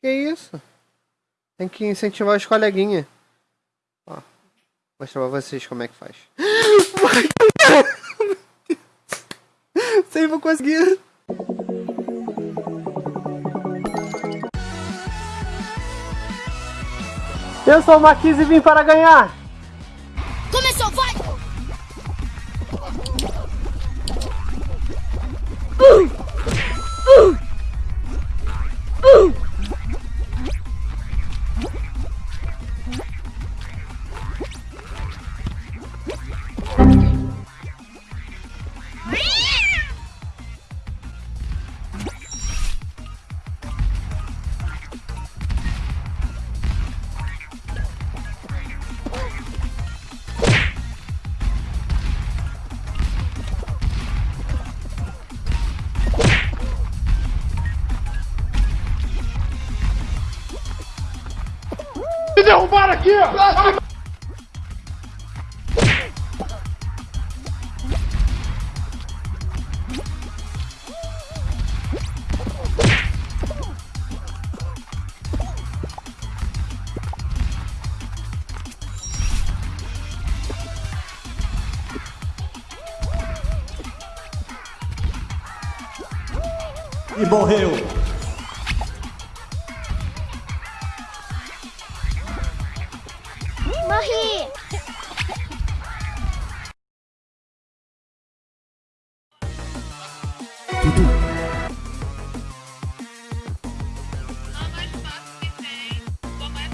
Que isso? Tem que incentivar os coleguinhas. Ó, vou mostrar pra vocês como é que faz. Sei, vou conseguir. Eu sou o Marquise e vim para ganhar. Derrubaram aqui! ó. E morreu.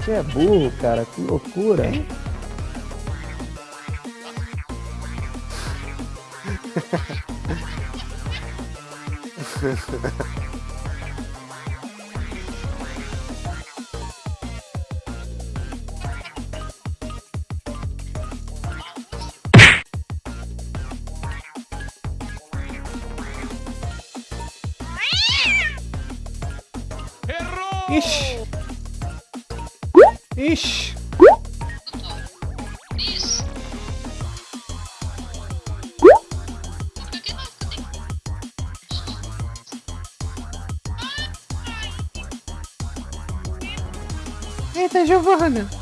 Você é burro, cara. Que loucura. Ixi. Ixi. Eita, Giovana.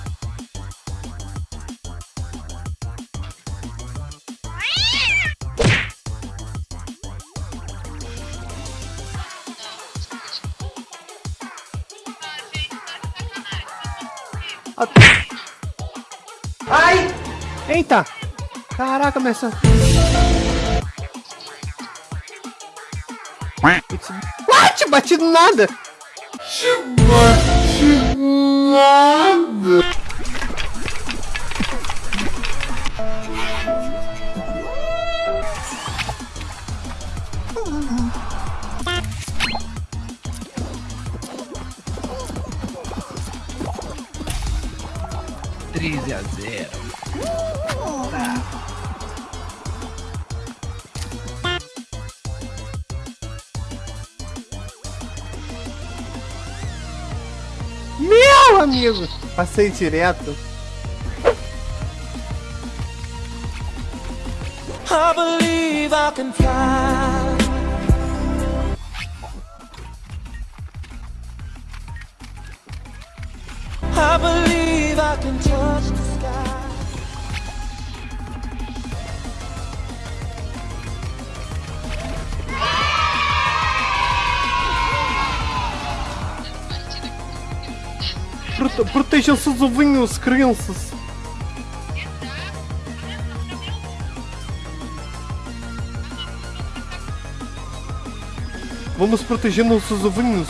Ai! Eita! Caraca, começa. What? Bati do nada! Meu amigo! Passei direto. I believe I can fly. I believe Prote protejam seus ovinhos, crianças! Vamos proteger nossos ovinhos.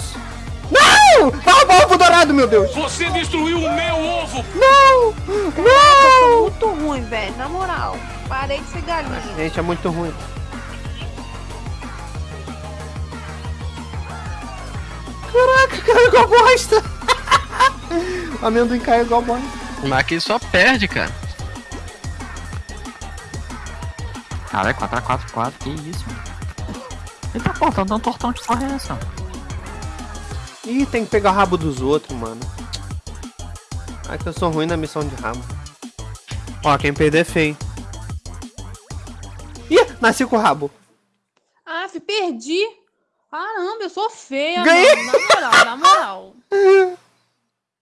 Não! Ah, o ovo dourado, meu Deus! Você destruiu o meu ovo! Não! Tô Não! muito ruim, velho. Na moral. Parei de ser galinha. Gente, é muito ruim. Caraca, caiu igual bosta! O amendoim caiu igual bosta. O Maqui só perde, cara. Caralho, 4x4, que isso, mano. Ele tá cortando um tortão de porra é essa? Ih, tem que pegar o rabo dos outros, mano. Ai, que eu sou ruim na missão de rabo. Ó, quem perder é feio. Ih, nasci com o rabo. Ah, perdi. Caramba, eu sou feia, Ganhei. mano. Na moral, na moral.